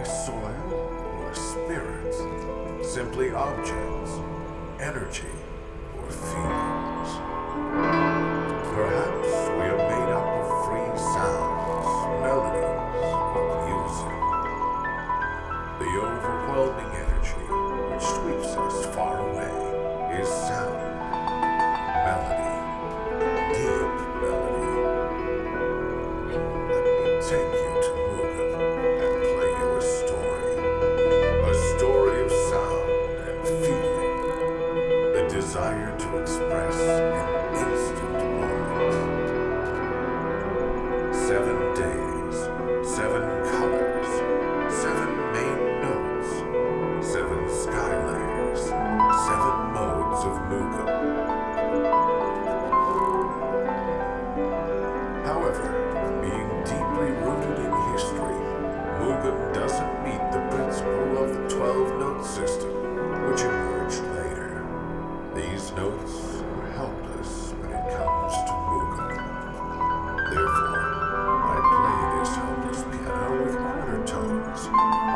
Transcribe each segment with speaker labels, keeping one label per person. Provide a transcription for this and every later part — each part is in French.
Speaker 1: by soil or spirits, simply objects, energy, or feelings. Perhaps lives.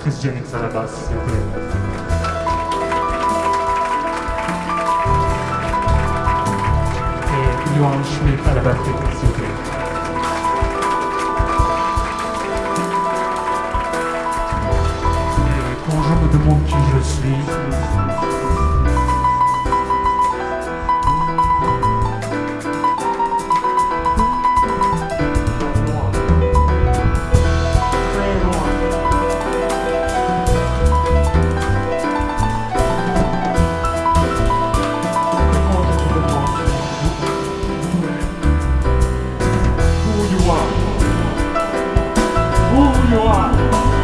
Speaker 2: Christian X à la basse, s'il vous plaît. Johan Schmidt à la basse technique, s'il vous plaît. Et quand je me demande
Speaker 3: qui je suis, one.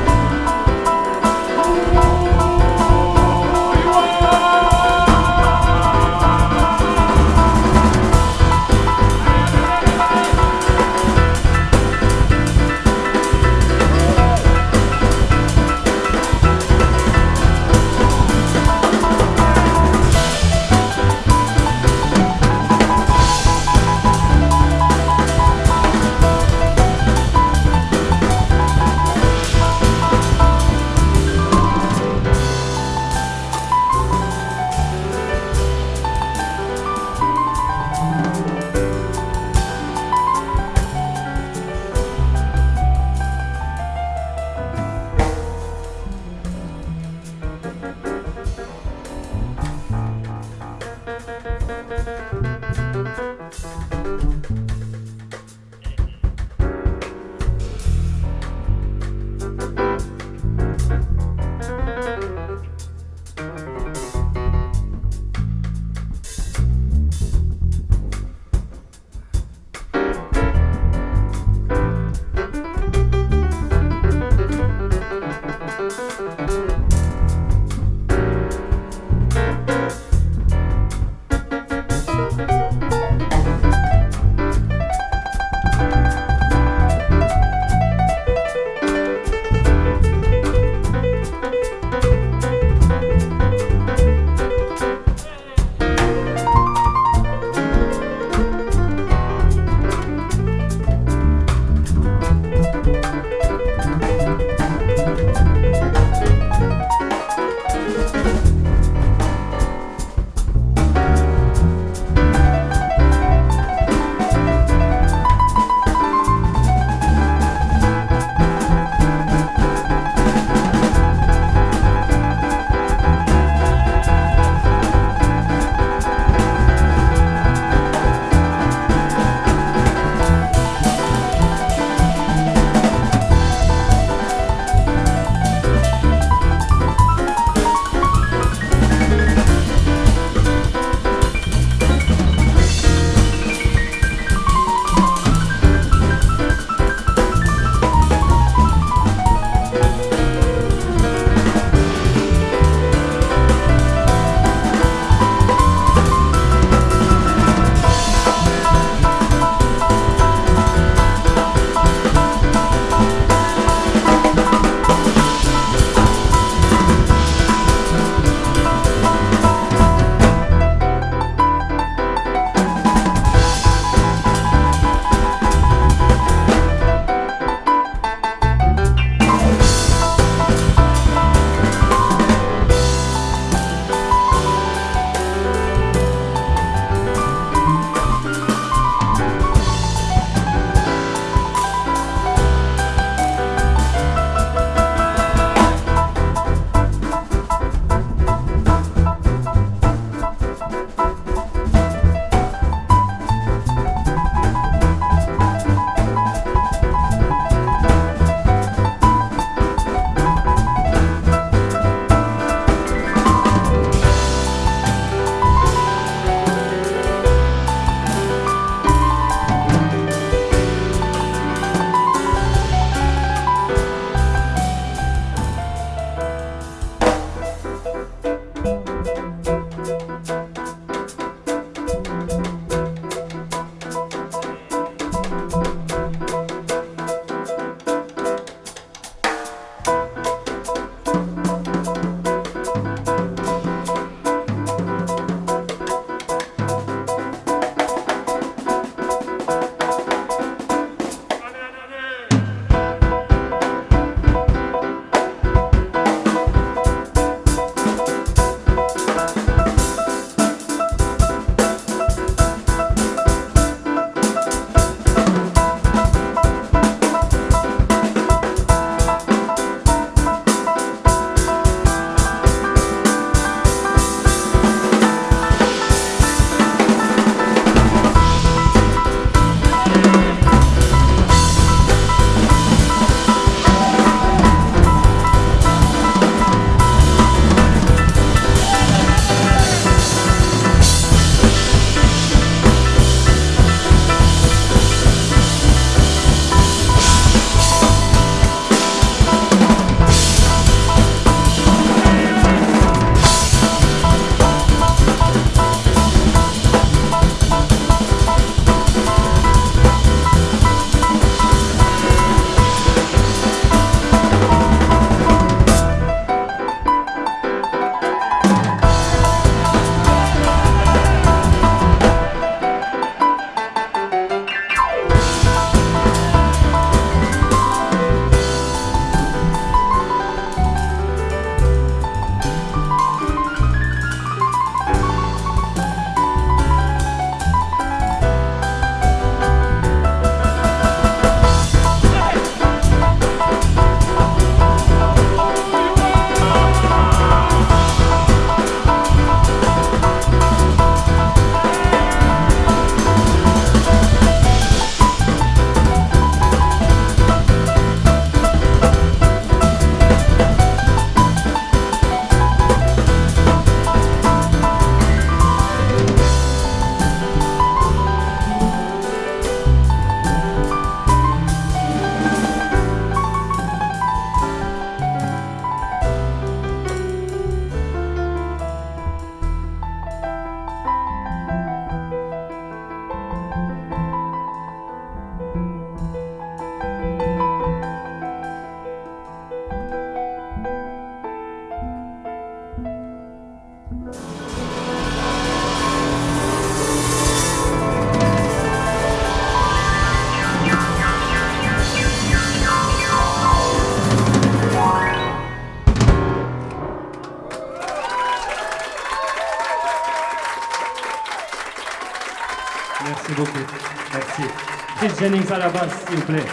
Speaker 3: Jennings à la basse, s'il vous plaît.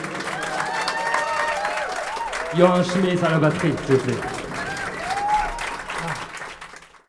Speaker 3: Johan Schmitz à la batterie, s'il vous plaît.